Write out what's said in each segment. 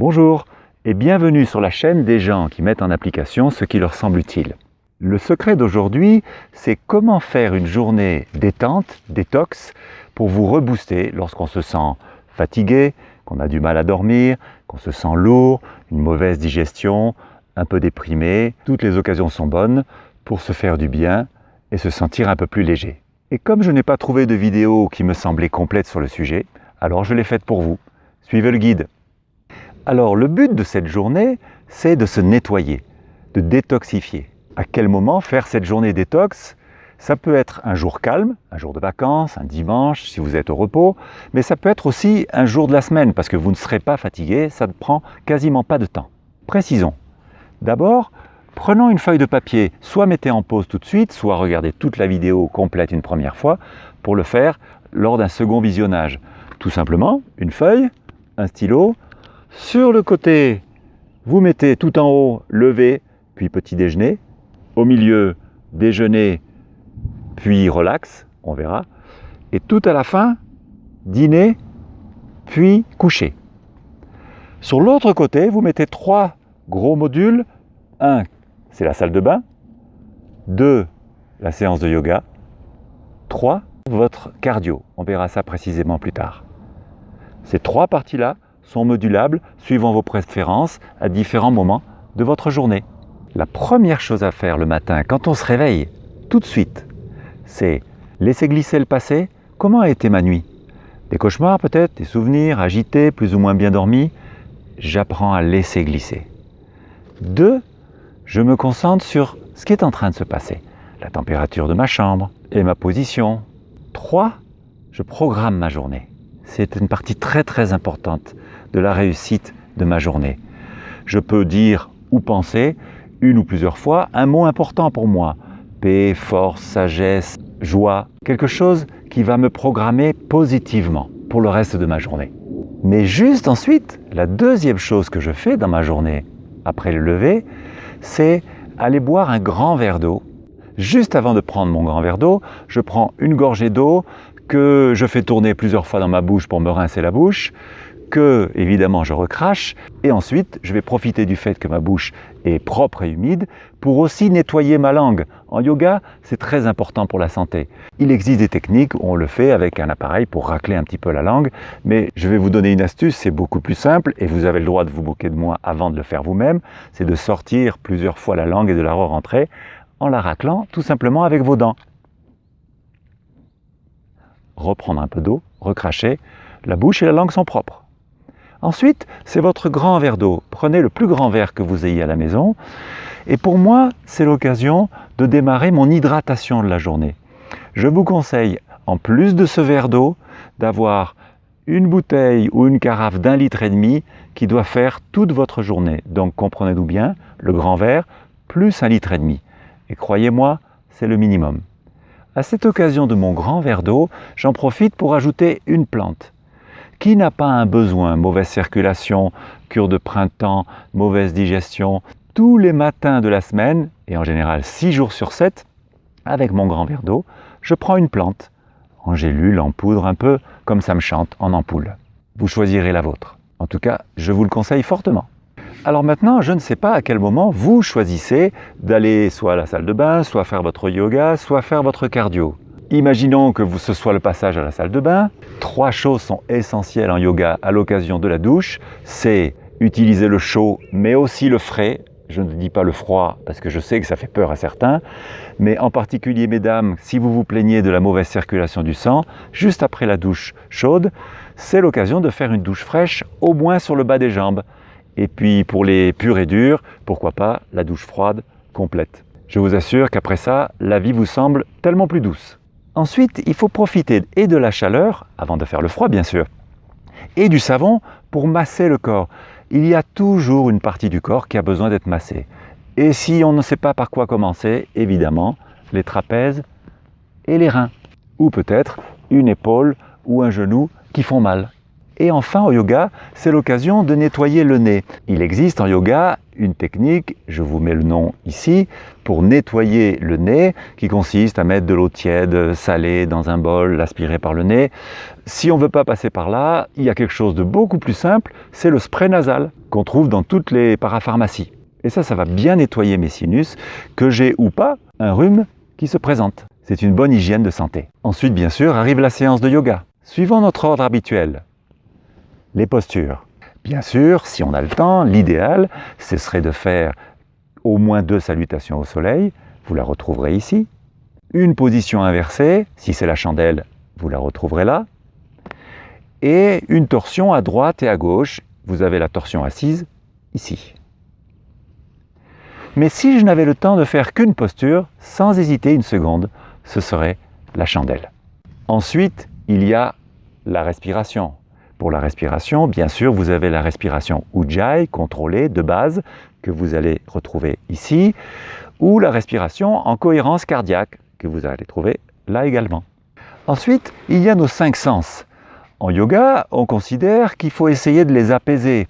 Bonjour et bienvenue sur la chaîne des gens qui mettent en application ce qui leur semble utile. Le secret d'aujourd'hui, c'est comment faire une journée détente, détox, pour vous rebooster lorsqu'on se sent fatigué, qu'on a du mal à dormir, qu'on se sent lourd, une mauvaise digestion, un peu déprimé. Toutes les occasions sont bonnes pour se faire du bien et se sentir un peu plus léger. Et comme je n'ai pas trouvé de vidéo qui me semblait complète sur le sujet, alors je l'ai faite pour vous. Suivez le guide. Alors le but de cette journée, c'est de se nettoyer, de détoxifier. À quel moment faire cette journée détox? Ça peut être un jour calme, un jour de vacances, un dimanche si vous êtes au repos, mais ça peut être aussi un jour de la semaine parce que vous ne serez pas fatigué, ça ne prend quasiment pas de temps. Précisons. D'abord, Prenons une feuille de papier, soit mettez en pause tout de suite, soit regardez toute la vidéo complète une première fois pour le faire lors d'un second visionnage. Tout simplement, une feuille, un stylo, sur le côté, vous mettez tout en haut lever, puis petit déjeuner, au milieu déjeuner, puis relax, on verra, et tout à la fin, dîner, puis coucher. Sur l'autre côté, vous mettez trois gros modules, un c'est la salle de bain. 2. La séance de yoga. 3. Votre cardio. On verra ça précisément plus tard. Ces trois parties-là sont modulables suivant vos préférences à différents moments de votre journée. La première chose à faire le matin quand on se réveille, tout de suite, c'est laisser glisser le passé. Comment a été ma nuit? Des cauchemars peut-être, des souvenirs agités, plus ou moins bien dormis? J'apprends à laisser glisser. 2 je me concentre sur ce qui est en train de se passer. La température de ma chambre et ma position. 3. Je programme ma journée. C'est une partie très très importante de la réussite de ma journée. Je peux dire ou penser une ou plusieurs fois un mot important pour moi. Paix, force, sagesse, joie. Quelque chose qui va me programmer positivement pour le reste de ma journée. Mais juste ensuite, la deuxième chose que je fais dans ma journée, après le lever, c'est aller boire un grand verre d'eau. Juste avant de prendre mon grand verre d'eau, je prends une gorgée d'eau que je fais tourner plusieurs fois dans ma bouche pour me rincer la bouche, que évidemment je recrache, et ensuite je vais profiter du fait que ma bouche est propre et humide pour aussi nettoyer ma langue. En yoga, c'est très important pour la santé. Il existe des techniques où on le fait avec un appareil pour racler un petit peu la langue, mais je vais vous donner une astuce, c'est beaucoup plus simple et vous avez le droit de vous moquer de moi avant de le faire vous-même, c'est de sortir plusieurs fois la langue et de la re-rentrer en la raclant tout simplement avec vos dents. Reprendre un peu d'eau, recracher, la bouche et la langue sont propres. Ensuite, c'est votre grand verre d'eau. Prenez le plus grand verre que vous ayez à la maison. Et pour moi, c'est l'occasion de démarrer mon hydratation de la journée. Je vous conseille, en plus de ce verre d'eau, d'avoir une bouteille ou une carafe d'un litre et demi qui doit faire toute votre journée. Donc comprenez-nous bien, le grand verre plus un litre et demi. Et croyez-moi, c'est le minimum. À cette occasion de mon grand verre d'eau, j'en profite pour ajouter une plante. Qui n'a pas un besoin? Mauvaise circulation, cure de printemps, mauvaise digestion. Tous les matins de la semaine, et en général 6 jours sur 7, avec mon grand verre d'eau, je prends une plante, en gélule, en poudre, un peu comme ça me chante, en ampoule. Vous choisirez la vôtre. En tout cas, je vous le conseille fortement. Alors maintenant, je ne sais pas à quel moment vous choisissez d'aller soit à la salle de bain, soit faire votre yoga, soit faire votre cardio. Imaginons que ce soit le passage à la salle de bain. Trois choses sont essentielles en yoga à l'occasion de la douche. C'est utiliser le chaud, mais aussi le frais. Je ne dis pas le froid parce que je sais que ça fait peur à certains. Mais en particulier, mesdames, si vous vous plaignez de la mauvaise circulation du sang, juste après la douche chaude, c'est l'occasion de faire une douche fraîche, au moins sur le bas des jambes. Et puis pour les purs et durs, pourquoi pas la douche froide complète. Je vous assure qu'après ça, la vie vous semble tellement plus douce. Ensuite, il faut profiter et de la chaleur, avant de faire le froid bien sûr, et du savon pour masser le corps. Il y a toujours une partie du corps qui a besoin d'être massée. Et si on ne sait pas par quoi commencer, évidemment, les trapèzes et les reins. Ou peut-être une épaule ou un genou qui font mal. Et enfin, au yoga, c'est l'occasion de nettoyer le nez. Il existe en yoga une technique, je vous mets le nom ici, pour nettoyer le nez, qui consiste à mettre de l'eau tiède, salée dans un bol, l'aspirer par le nez. Si on ne veut pas passer par là, il y a quelque chose de beaucoup plus simple, c'est le spray nasal qu'on trouve dans toutes les parapharmacies. Et ça, ça va bien nettoyer mes sinus, que j'ai ou pas un rhume qui se présente. C'est une bonne hygiène de santé. Ensuite, bien sûr, arrive la séance de yoga. Suivant notre ordre habituel, les postures. Bien sûr, si on a le temps, l'idéal, ce serait de faire au moins deux salutations au soleil. Vous la retrouverez ici. Une position inversée, si c'est la chandelle, vous la retrouverez là. Et une torsion à droite et à gauche. Vous avez la torsion assise ici. Mais si je n'avais le temps de faire qu'une posture, sans hésiter une seconde, ce serait la chandelle. Ensuite, il y a la respiration. Pour la respiration, bien sûr, vous avez la respiration Ujjayi, contrôlée, de base, que vous allez retrouver ici, ou la respiration en cohérence cardiaque, que vous allez trouver là également. Ensuite, il y a nos cinq sens. En yoga, on considère qu'il faut essayer de les apaiser,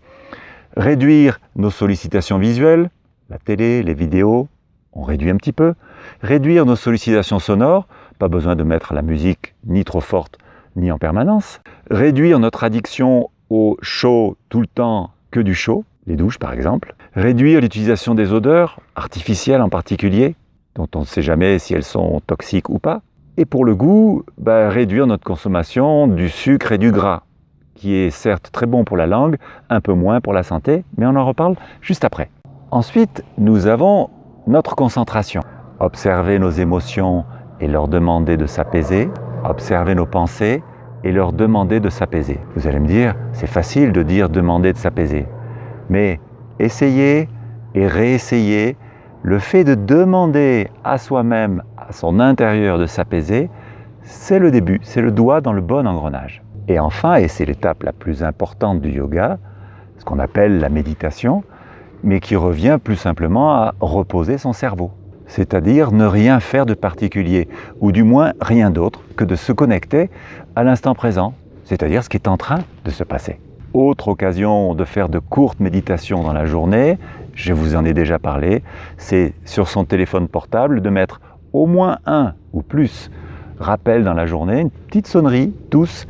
réduire nos sollicitations visuelles, la télé, les vidéos, on réduit un petit peu, réduire nos sollicitations sonores, pas besoin de mettre la musique ni trop forte ni en permanence, réduire notre addiction au chaud tout le temps que du chaud, les douches par exemple, réduire l'utilisation des odeurs, artificielles en particulier, dont on ne sait jamais si elles sont toxiques ou pas, et pour le goût, bah, réduire notre consommation du sucre et du gras, qui est certes très bon pour la langue, un peu moins pour la santé, mais on en reparle juste après. Ensuite, nous avons notre concentration. Observer nos émotions et leur demander de s'apaiser, observer nos pensées et leur demander de s'apaiser. Vous allez me dire, c'est facile de dire demander de s'apaiser. Mais essayez et réessayez, le fait de demander à soi-même, à son intérieur de s'apaiser, c'est le début, c'est le doigt dans le bon engrenage. Et enfin, et c'est l'étape la plus importante du yoga, ce qu'on appelle la méditation, mais qui revient plus simplement à reposer son cerveau c'est-à-dire ne rien faire de particulier, ou du moins rien d'autre que de se connecter à l'instant présent, c'est-à-dire ce qui est en train de se passer. Autre occasion de faire de courtes méditations dans la journée, je vous en ai déjà parlé, c'est sur son téléphone portable de mettre au moins un ou plus rappels dans la journée, une petite sonnerie, tous,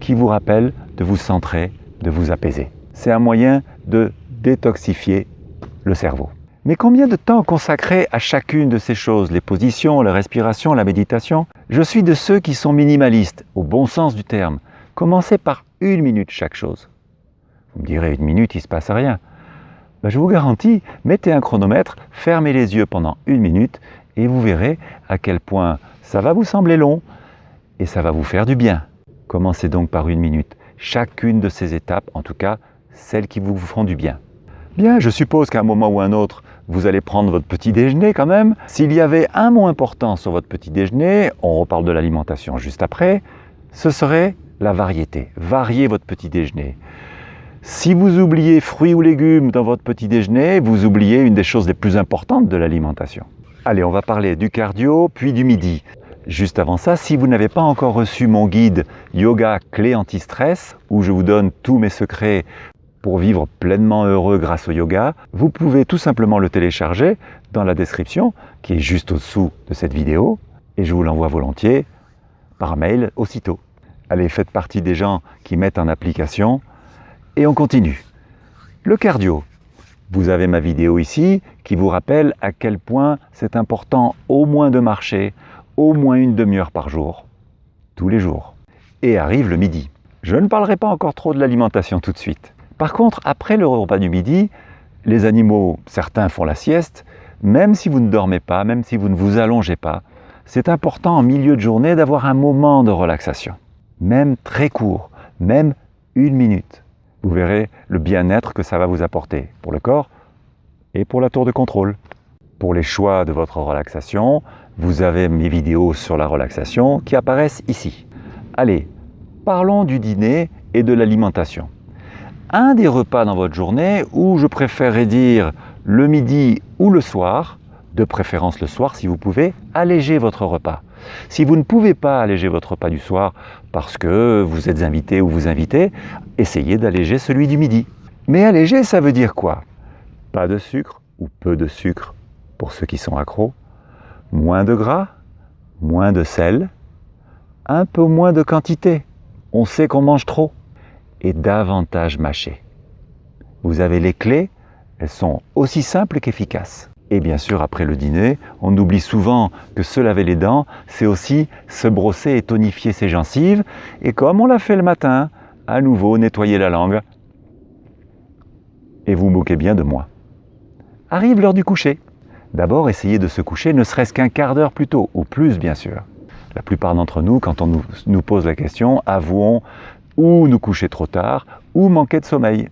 qui vous rappelle de vous centrer, de vous apaiser. C'est un moyen de détoxifier le cerveau. Mais combien de temps consacrer à chacune de ces choses, les positions, la respiration, la méditation? Je suis de ceux qui sont minimalistes, au bon sens du terme. Commencez par une minute chaque chose. Vous me direz, une minute, il ne se passe rien. Ben, je vous garantis, mettez un chronomètre, fermez les yeux pendant une minute et vous verrez à quel point ça va vous sembler long et ça va vous faire du bien. Commencez donc par une minute. Chacune de ces étapes, en tout cas, celles qui vous feront du bien. Bien, je suppose qu'à un moment ou un autre, vous allez prendre votre petit déjeuner quand même. S'il y avait un mot important sur votre petit déjeuner, on reparle de l'alimentation juste après, ce serait la variété. Variez votre petit déjeuner. Si vous oubliez fruits ou légumes dans votre petit déjeuner, vous oubliez une des choses les plus importantes de l'alimentation. Allez, on va parler du cardio, puis du midi. Juste avant ça, si vous n'avez pas encore reçu mon guide Yoga Clé Anti-Stress, où je vous donne tous mes secrets pour vivre pleinement heureux grâce au yoga, vous pouvez tout simplement le télécharger dans la description qui est juste au-dessous de cette vidéo et je vous l'envoie volontiers par mail aussitôt. Allez, faites partie des gens qui mettent en application et on continue. Le cardio. Vous avez ma vidéo ici qui vous rappelle à quel point c'est important au moins de marcher au moins une demi-heure par jour, tous les jours. Et arrive le midi. Je ne parlerai pas encore trop de l'alimentation tout de suite. Par contre, après le repas du midi, les animaux, certains font la sieste, même si vous ne dormez pas, même si vous ne vous allongez pas, c'est important en milieu de journée d'avoir un moment de relaxation, même très court, même une minute. Vous verrez le bien-être que ça va vous apporter pour le corps et pour la tour de contrôle. Pour les choix de votre relaxation, vous avez mes vidéos sur la relaxation qui apparaissent ici. Allez, parlons du dîner et de l'alimentation un des repas dans votre journée où je préférerais dire le midi ou le soir, de préférence le soir si vous pouvez, alléger votre repas. Si vous ne pouvez pas alléger votre repas du soir parce que vous êtes invité ou vous invitez, essayez d'alléger celui du midi. Mais alléger, ça veut dire quoi? Pas de sucre ou peu de sucre pour ceux qui sont accros, moins de gras, moins de sel, un peu moins de quantité? On sait qu'on mange trop? Et davantage mâcher. Vous avez les clés, elles sont aussi simples qu'efficaces. Et bien sûr, après le dîner, on oublie souvent que se laver les dents, c'est aussi se brosser et tonifier ses gencives. Et comme on l'a fait le matin, à nouveau nettoyer la langue. Et vous moquez bien de moi. Arrive l'heure du coucher. D'abord, essayez de se coucher ne serait-ce qu'un quart d'heure plus tôt, ou plus bien sûr. La plupart d'entre nous, quand on nous, nous, pose la question, avouons ou nous coucher trop tard, ou manquer de sommeil.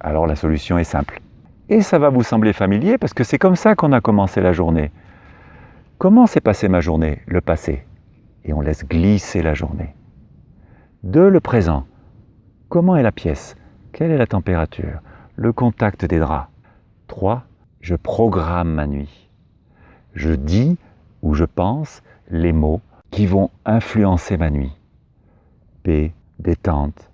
Alors la solution est simple. Et ça va vous sembler familier parce que c'est comme ça qu'on a commencé la journée. Comment s'est passée ma journée Le passé? Et on laisse glisser la journée. Deux, le présent. Comment est la pièce? Quelle est la température? Le contact des draps? Trois, je programme ma nuit. Je dis ou je pense les mots qui vont influencer ma nuit. Paix, détente,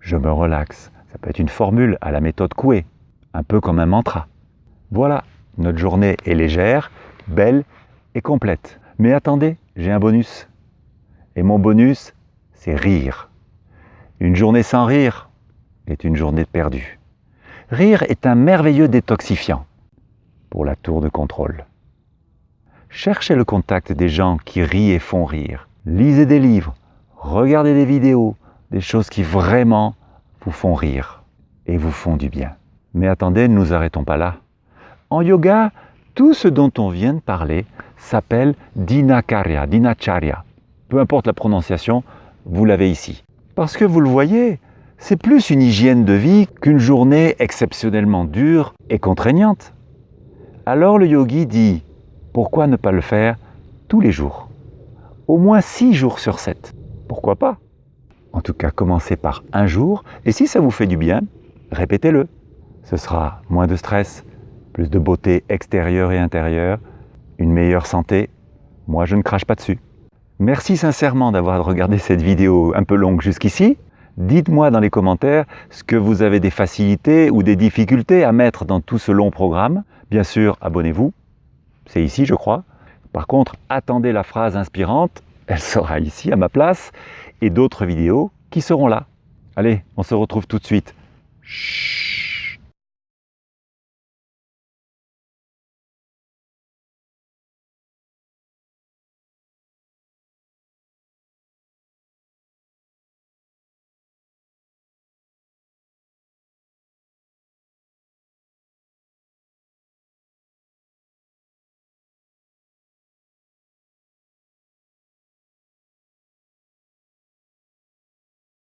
je me relaxe. Ça peut être une formule à la méthode Coué, un peu comme un mantra. Voilà, notre journée est légère, belle et complète. Mais attendez, j'ai un bonus. Et mon bonus, c'est rire. Une journée sans rire est une journée perdue. Rire est un merveilleux détoxifiant pour la tour de contrôle. Cherchez le contact des gens qui rient et font rire. Lisez des livres, regardez des vidéos, des choses qui vraiment vous font rire et vous font du bien. Mais attendez, ne nous arrêtons pas là. En yoga, tout ce dont on vient de parler s'appelle dinakarya, dinacharya. Peu importe la prononciation, vous l'avez ici. Parce que vous le voyez, c'est plus une hygiène de vie qu'une journée exceptionnellement dure et contraignante. Alors le yogi dit pourquoi ne pas le faire tous les jours? Au moins six jours sur sept. Pourquoi pas? En tout cas, commencez par un jour, et si ça vous fait du bien, répétez-le. Ce sera moins de stress, plus de beauté extérieure et intérieure, une meilleure santé. Moi, je ne crache pas dessus. Merci sincèrement d'avoir regardé cette vidéo un peu longue jusqu'ici. Dites-moi dans les commentaires ce que vous avez des facilités ou des difficultés à mettre dans tout ce long programme. Bien sûr, abonnez-vous, c'est ici je crois. Par contre, attendez la phrase inspirante, elle sera ici à ma place, et d'autres vidéos qui seront là. Allez, on se retrouve tout de suite.